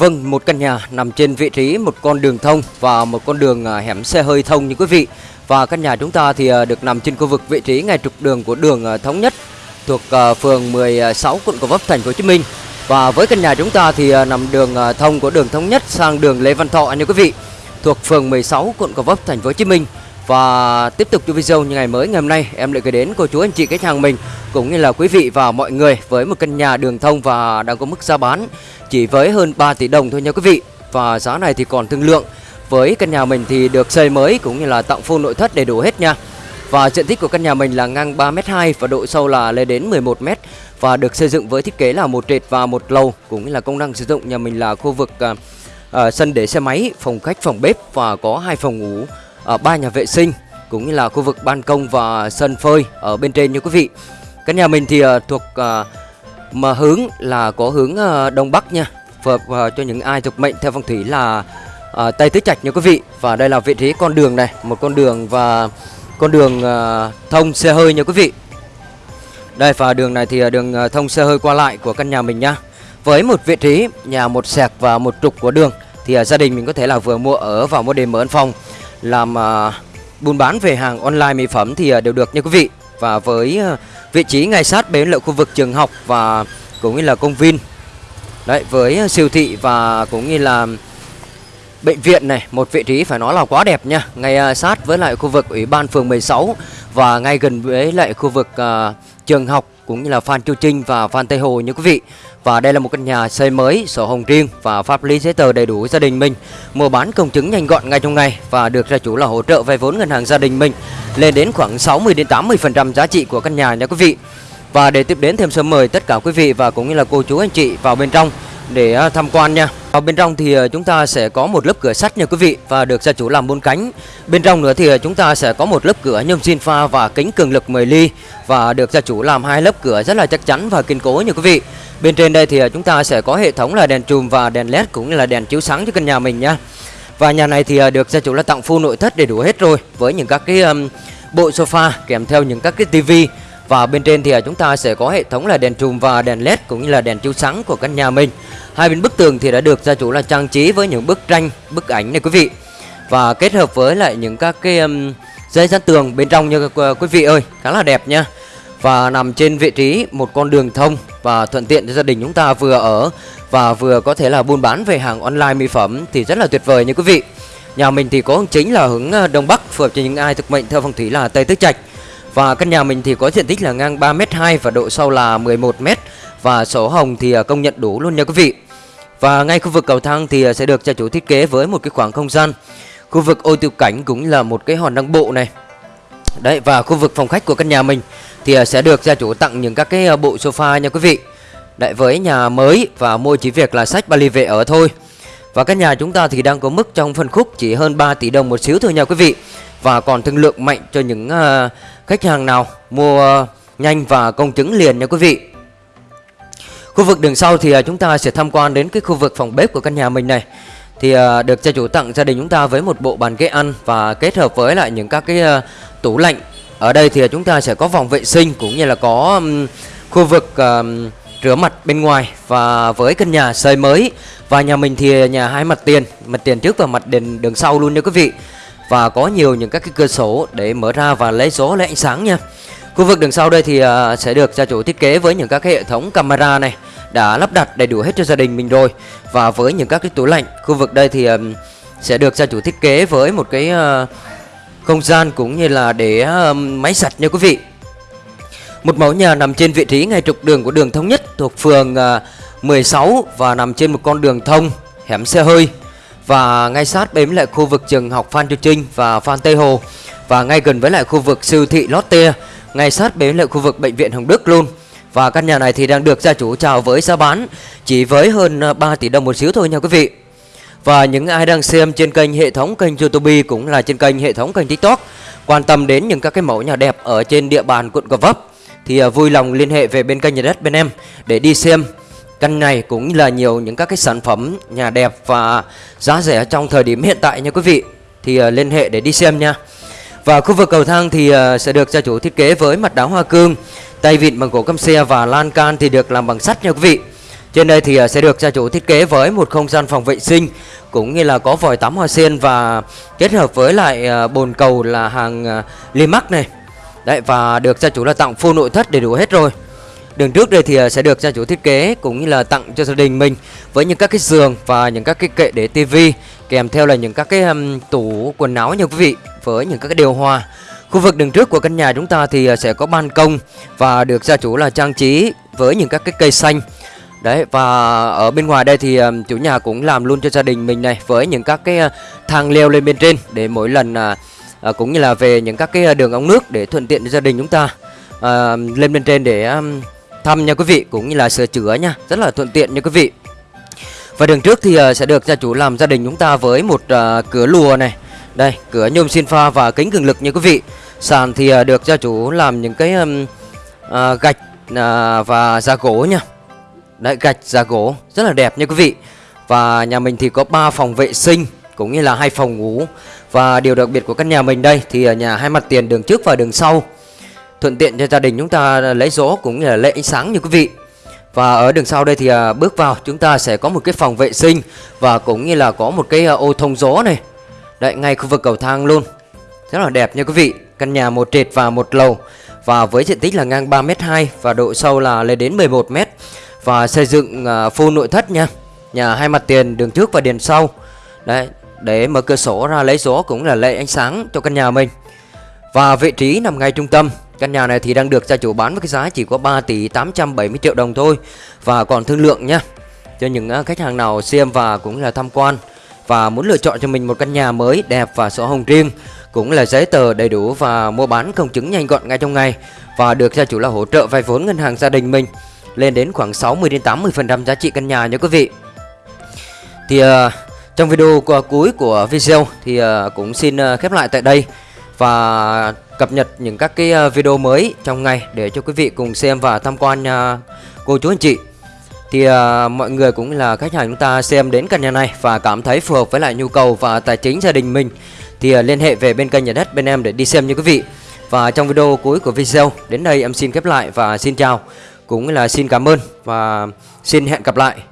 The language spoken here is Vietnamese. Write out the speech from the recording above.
Vâng, một căn nhà nằm trên vị trí một con đường thông và một con đường à, hẻm xe hơi thông như quý vị. Và căn nhà chúng ta thì à, được nằm trên khu vực vị trí ngay trục đường của đường à, Thống Nhất thuộc phường 16 quận Gò Vấp thành phố Hồ Chí Minh. Và với căn nhà chúng ta thì nằm đường thông của đường Thống Nhất sang đường Lê Văn Thọ như quý vị, thuộc phường 16 quận Gò Vấp thành phố Hồ Chí Minh. Và tiếp tục cho video như ngày mới ngày hôm nay em lại gửi đến cô chú anh chị khách hàng mình cũng như là quý vị và mọi người với một căn nhà đường thông và đang có mức giá bán chỉ với hơn 3 tỷ đồng thôi nha quý vị. Và giá này thì còn thương lượng. Với căn nhà mình thì được xây mới cũng như là tặng full nội thất đầy đủ hết nha. Và diện tích của căn nhà mình là ngang 3m2 và độ sâu là lên đến 11m và được xây dựng với thiết kế là một trệt và một lầu cũng như là công năng sử dụng nhà mình là khu vực uh, uh, sân để xe máy, phòng khách, phòng bếp và có hai phòng ngủ, ở ba nhà vệ sinh, cũng như là khu vực ban công và sân phơi ở bên trên nha quý vị. Căn nhà mình thì ờ, thuộc ờ, mà hướng là có hướng ờ, đông bắc nha, phù hợp cho những ai thuộc mệnh theo phong thủy là tây tứ trạch nha quý vị. Và đây là vị trí con đường này, một con đường và con đường thông xe hơi nha quý vị. Đây, và đường này thì đường thông xe hơi qua lại của căn nhà mình nhá với một vị trí nhà một sẹc và một trục của đường, thì gia đình mình có thể là vừa mua ở và mua đền mở phòng làm uh, buôn bán về hàng online mỹ phẩm thì uh, đều được nha quý vị. Và với uh, vị trí ngay sát bến lợi khu vực trường học và cũng như là công viên. Đấy với siêu thị và cũng như là bệnh viện này một vị trí phải nói là quá đẹp nha. Ngay sát với lại khu vực ủy ban phường 16 và ngay gần với lại khu vực uh, trường học cũng như là Phan Chu Trinh và Phan Tây Hồ như quý vị. Và đây là một căn nhà xây mới sổ hồng riêng và pháp lý giấy tờ đầy đủ gia đình mình. Mua bán công chứng nhanh gọn ngay trong ngày và được gia chủ là hỗ trợ vay vốn ngân hàng gia đình mình lên đến khoảng 60 đến 80 phần trăm giá trị của căn nhà nha quý vị. Và để tiếp đến thêm sớm mời tất cả quý vị và cũng như là cô chú anh chị vào bên trong để à, tham quan nha. Ở bên trong thì ờ, chúng ta sẽ có một lớp cửa sắt nha quý vị và được gia chủ làm bốn cánh. Bên trong nữa thì ờ, chúng ta sẽ có một lớp cửa nhôm xin pha và kính cường lực 10 ly và được gia chủ làm hai lớp cửa rất là chắc chắn và kiên cố nha quý vị. Bên trên đây thì ờ, chúng ta sẽ có hệ thống là đèn chùm và đèn led cũng như là đèn chiếu sáng cho căn nhà mình nha. Và nhà này thì được gia chủ là tặng full nội thất đầy đủ hết rồi với những các cái um, bộ sofa kèm theo những các cái tivi và bên trên thì à, chúng ta sẽ có hệ thống là đèn chùm và đèn led cũng như là đèn chiếu sáng của căn nhà mình. Hai bên bức tường thì đã được gia chủ là trang trí với những bức tranh, bức ảnh này quý vị. Và kết hợp với lại những các cái um, dây dán tường bên trong như ờ, quý vị ơi, khá là đẹp nha. Và nằm trên vị trí một con đường thông và thuận tiện cho gia đình chúng ta vừa ở và vừa có thể là buôn bán về hàng online mỹ phẩm thì rất là tuyệt vời như quý vị. Nhà mình thì có chính là hướng ờ, đông bắc phù hợp cho những ai thực mệnh theo phong thủy là tây tứ trạch. Và căn nhà mình thì có diện tích là ngang 3m2 và độ sâu là 11m và sổ hồng thì à, công nhận đủ luôn nha quý vị. Và ngay khu vực cầu thang thì à, sẽ được gia chủ thiết kế với một cái khoảng không gian. Khu vực ô tiêu cảnh cũng là một cái hòn đăng bộ này. Đấy, và khu vực phòng khách của căn nhà mình thì à, sẽ được gia chủ tặng những các cái bộ sofa nha quý vị. Đấy, với nhà mới và mua chỉ việc là sách vali về ở thôi. Và căn nhà chúng ta thì đang có mức trong phân khúc chỉ hơn 3 tỷ đồng một xíu thôi nha quý vị. Và còn thương lượng mạnh cho những uh, khách hàng nào mua uh, nhanh và công chứng liền nha quý vị. Khu vực đường sau thì uh, chúng ta sẽ tham quan đến cái khu vực phòng bếp của căn nhà mình này. Thì uh, được gia chủ tặng gia đình chúng ta với một bộ bàn ghế ăn và kết hợp với lại những các cái uh, tủ lạnh. Ở đây thì uh, chúng ta sẽ có vòng vệ sinh cũng như là có um, khu vực uh, rửa mặt bên ngoài và với căn nhà xây mới và nhà mình thì nhà hai mặt tiền, mặt tiền trước và mặt đền đường sau luôn nha quý vị. Và có nhiều những các cái cửa sổ để mở ra và lấy gió lấy ánh sáng nha. Khu vực đường sau đây thì à, sẽ được gia chủ thiết kế với những các cái hệ thống camera này đã lắp đặt đầy đủ hết cho gia đình mình rồi. Và với những các cái tủ lạnh, khu vực đây thì sẽ được gia chủ thiết kế với một cái à, không gian cũng như là để máy sạch nha quý vị. Một mẫu nhà nằm trên vị trí ngay trục đường của đường Thống Nhất thuộc phường à, 16 và nằm trên một con đường thông hẻm xe hơi và ngay sát bên lại khu vực trường học Phan Chu Trinh và Phan Tây Hồ và ngay gần với lại khu vực siêu thị Lotte, ngay sát bên lại khu vực bệnh viện Hồng Đức luôn. Và căn nhà này thì đang được gia chủ chào với giá bán chỉ với hơn à, 3 tỷ đồng một xíu thôi nha quý vị. Và những ai đang xem trên kênh hệ thống kênh YouTube cũng là trên kênh hệ thống kênh TikTok quan tâm đến những các cái mẫu nhà đẹp ở trên địa bàn quận Gò Vấp thì à, vui lòng liên hệ về bên kênh nhà đất bên em để đi xem. Căn này cũng là nhiều những các cái sản phẩm nhà đẹp và giá rẻ trong thời điểm hiện tại nha quý vị. Thì à, liên hệ để đi xem nha. Và khu vực cầu thang thì à, sẽ được gia chủ thiết kế với mặt đá hoa cương, Tay vịn bằng gỗ căm xe và lan can thì được làm bằng sắt nha quý vị. Trên đây thì sẽ được gia chủ thiết kế với một không gian phòng vệ sinh cũng như là có vòi tắm hoa sen và kết hợp với lại bồn cầu là hàng limac này. Đấy và được gia chủ là tặng full nội thất đầy đủ hết rồi. Đường trước đây thì à, sẽ được gia chủ thiết kế cũng như là tặng cho gia đình mình với những các cái giường và những các cái kệ để tivi kèm theo là những các cái um, tủ quần áo nha quý vị với những các cái điều hòa. Khu vực đường trước của căn nhà chúng ta thì à, sẽ có ban công và được gia chủ là trang trí với những các cái cây xanh. Đấy và ở bên ngoài đây thì um, chủ nhà cũng làm luôn cho gia đình mình này với những các cái uh, thang leo lên bên trên để mỗi lần uh, À, cũng như là về những các cái à, đường ống nước để thuận tiện cho gia đình chúng ta. À, lên bên trên để um, thăm nha quý vị cũng như là sửa chữa nha. Rất là thuận tiện nha quý vị. Và đường trước thì uh, sẽ được gia chủ làm gia đình chúng ta với một uh, cửa lùa này. Đây cửa nhôm xin pha và kính cường lực nha quý vị. Sàn thì uh, được gia chủ làm những cái um, uh, gạch uh, và da gỗ nha. Đấy gạch da gỗ. Rất là đẹp nha quý vị. Và nhà mình thì có 3 phòng vệ sinh cũng như là hai phòng ngủ. Và điều đặc biệt của căn nhà mình đây, thì ở nhà hai mặt tiền đường trước và đường sau. Thuận tiện cho gia đình chúng ta lấy gió cũng như là lấy ánh sáng như quý vị. Và ở đường sau đây thì à, bước vào chúng ta sẽ có một cái phòng vệ sinh và cũng như là có một cái à, ô thông gió này. Đấy, ngay khu vực cầu thang luôn. Rất là đẹp nha quý vị. Căn nhà một trệt và một lầu. Và với diện tích là ngang 3m2 và độ sâu là lên đến 11m và xây dựng à, full nội thất nha. Nhà hai mặt tiền đường trước và đèn sau. Đấy để mở cửa sổ ra lấy gió cũng là lấy ánh sáng cho căn nhà mình. Và vị trí nằm ngay trung tâm. Căn nhà này thì đang được gia chủ bán với cái giá chỉ có 3 tỷ 870 triệu đồng thôi. Và còn thương lượng nhé Cho những à, khách hàng nào xem và cũng là tham quan Và muốn lựa chọn cho mình một căn nhà mới đẹp và sổ hồng riêng Cũng là giấy tờ đầy đủ và mua bán công chứng nhanh gọn ngay trong ngày. Và được gia chủ là hỗ trợ vay vốn ngân hàng gia đình mình Lên đến khoảng 60 đến 80% giá trị căn nhà nha quý vị. Thì uh, trong video cuối của video thì ờ, cũng xin ờ, khép lại tại đây và cập nhật những các cái ờ, video mới trong ngày để cho quý vị cùng xem và tham quan nha cô chú anh chị. Thì mọi người cũng là khách hàng chúng ta xem đến căn nhà này và cảm thấy phù hợp với lại nhu cầu và tài chính gia đình mình, thì liên hệ về bên kênh nhà đất bên em để đi xem như quý vị. Và trong video cuối của video, đến đây em xin khép lại và xin chào, cũng là xin cảm ơn và xin hẹn gặp lại.